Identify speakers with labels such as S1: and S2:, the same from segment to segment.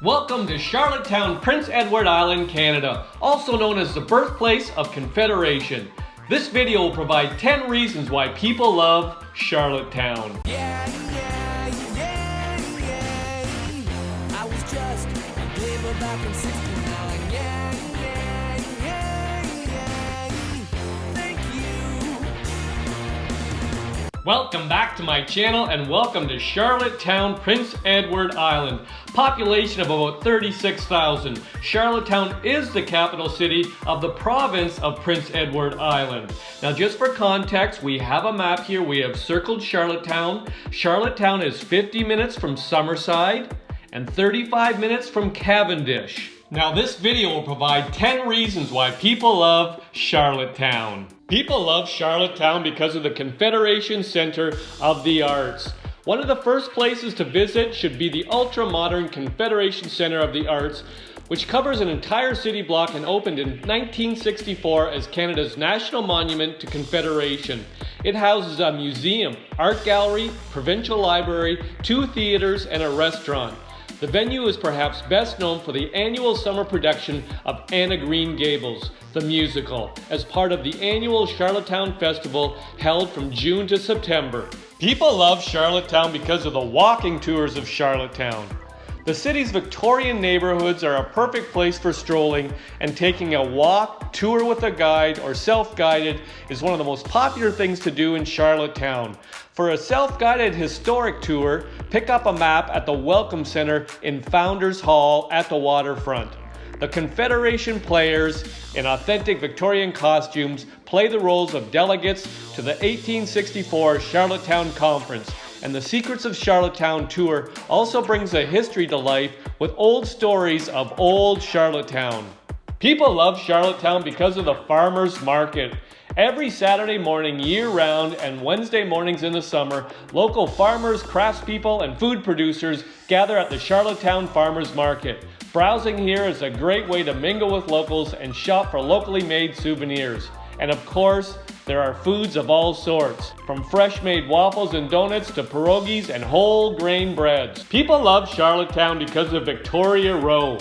S1: Welcome to Charlottetown, Prince Edward Island, Canada, also known as the birthplace of Confederation. This video will provide 10 reasons why people love Charlottetown.
S2: Yeah, yeah, yeah,
S1: Welcome back to my channel and welcome to Charlottetown, Prince Edward Island. Population of about 36,000. Charlottetown is the capital city of the province of Prince Edward Island. Now just for context, we have a map here. We have circled Charlottetown. Charlottetown is 50 minutes from Summerside and 35 minutes from Cavendish. Now this video will provide 10 reasons why people love Charlottetown. People love Charlottetown because of the Confederation Center of the Arts. One of the first places to visit should be the ultra-modern Confederation Center of the Arts, which covers an entire city block and opened in 1964 as Canada's national monument to Confederation. It houses a museum, art gallery, provincial library, two theaters, and a restaurant. The venue is perhaps best known for the annual summer production of Anne of Green Gables, the musical, as part of the annual Charlottetown Festival held from June to September. People love Charlottetown because of the walking tours of Charlottetown. The city's Victorian neighborhoods are a perfect place for strolling and taking a walk, tour with a guide, or self-guided is one of the most popular things to do in Charlottetown. For a self-guided historic tour, pick up a map at the Welcome Center in Founders Hall at the waterfront. The Confederation players in authentic Victorian costumes play the roles of delegates to the 1864 Charlottetown Conference, and the Secrets of Charlottetown tour also brings a history to life with old stories of old Charlottetown. People love Charlottetown because of the farmer's market. Every Saturday morning year round and Wednesday mornings in the summer, local farmers, craftspeople, and food producers gather at the Charlottetown Farmers Market. Browsing here is a great way to mingle with locals and shop for locally made souvenirs. And of course, there are foods of all sorts, from fresh made waffles and donuts to pierogies and whole grain breads. People love Charlottetown because of Victoria Row.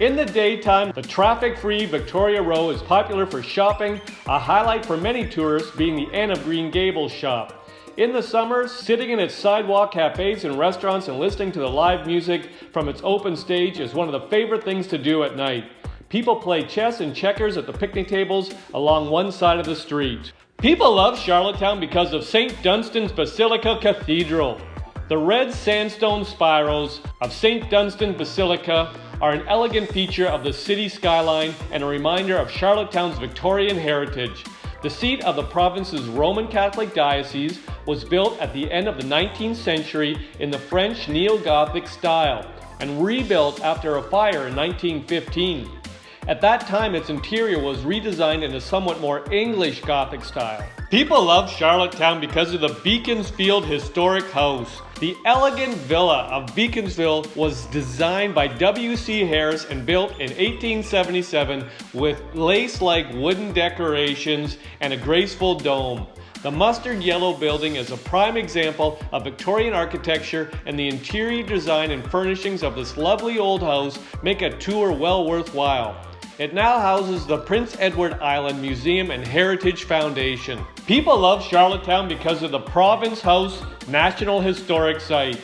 S1: In the daytime, the traffic-free Victoria Row is popular for shopping, a highlight for many tourists being the Anne of Green Gables shop. In the summer, sitting in its sidewalk cafes and restaurants and listening to the live music from its open stage is one of the favorite things to do at night. People play chess and checkers at the picnic tables along one side of the street. People love Charlottetown because of St. Dunstan's Basilica Cathedral. The red sandstone spirals of St. Dunstan Basilica are an elegant feature of the city skyline and a reminder of Charlottetown's Victorian heritage. The seat of the province's Roman Catholic diocese was built at the end of the 19th century in the French Neo-Gothic style and rebuilt after a fire in 1915. At that time, its interior was redesigned in a somewhat more English Gothic style. People love Charlottetown because of the Beaconsfield Historic House. The elegant villa of Beaconsfield was designed by W.C. Harris and built in 1877 with lace-like wooden decorations and a graceful dome. The mustard yellow building is a prime example of Victorian architecture and the interior design and furnishings of this lovely old house make a tour well worthwhile. It now houses the Prince Edward Island Museum and Heritage Foundation. People love Charlottetown because of the Province House National Historic Site.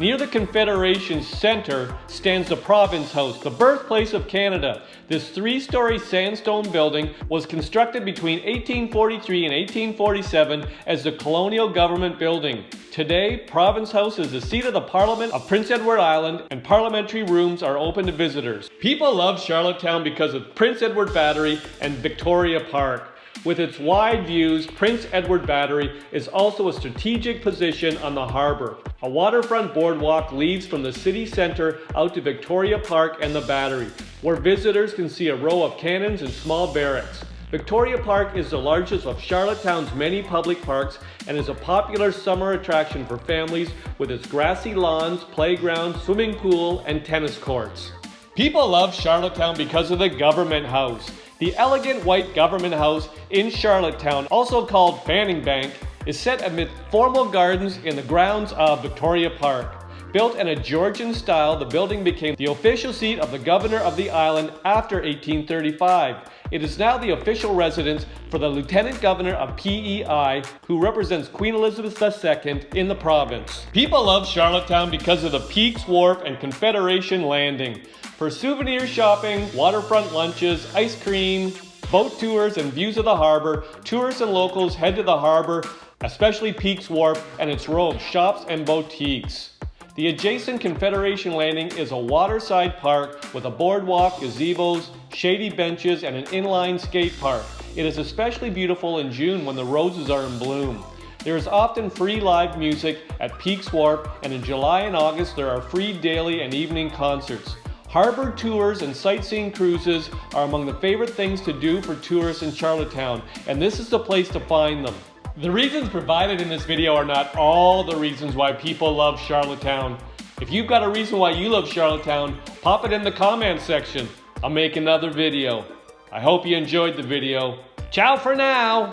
S1: Near the Confederation Center stands the Province House, the birthplace of Canada. This three-story sandstone building was constructed between 1843 and 1847 as the colonial government building. Today, Province House is the seat of the Parliament of Prince Edward Island and parliamentary rooms are open to visitors. People love Charlottetown because of Prince Edward Battery and Victoria Park. With its wide views, Prince Edward Battery is also a strategic position on the harbour. A waterfront boardwalk leads from the city centre out to Victoria Park and the Battery, where visitors can see a row of cannons and small barracks. Victoria Park is the largest of Charlottetown's many public parks and is a popular summer attraction for families with its grassy lawns, playground, swimming pool, and tennis courts. People love Charlottetown because of the Government House. The elegant white government house in Charlottetown, also called Fanning Bank, is set amid formal gardens in the grounds of Victoria Park. Built in a Georgian style, the building became the official seat of the governor of the island after 1835. It is now the official residence for the Lieutenant Governor of PEI, who represents Queen Elizabeth II in the province. People love Charlottetown because of the Peake's Wharf and Confederation Landing. For souvenir shopping, waterfront lunches, ice cream, boat tours, and views of the harbor, tourists and locals head to the harbor, especially Peake's Wharf and its row of shops and boutiques. The adjacent Confederation Landing is a waterside park with a boardwalk, gazebos, shady benches, and an inline skate park. It is especially beautiful in June when the roses are in bloom. There is often free live music at Peake's Wharf, and in July and August there are free daily and evening concerts. Harbor tours and sightseeing cruises are among the favorite things to do for tourists in Charlottetown, and this is the place to find them. The reasons provided in this video are not all the reasons why people love Charlottetown. If you've got a reason why you love Charlottetown, pop it in the comment section. I'll make another video. I hope you enjoyed the video. Ciao for now!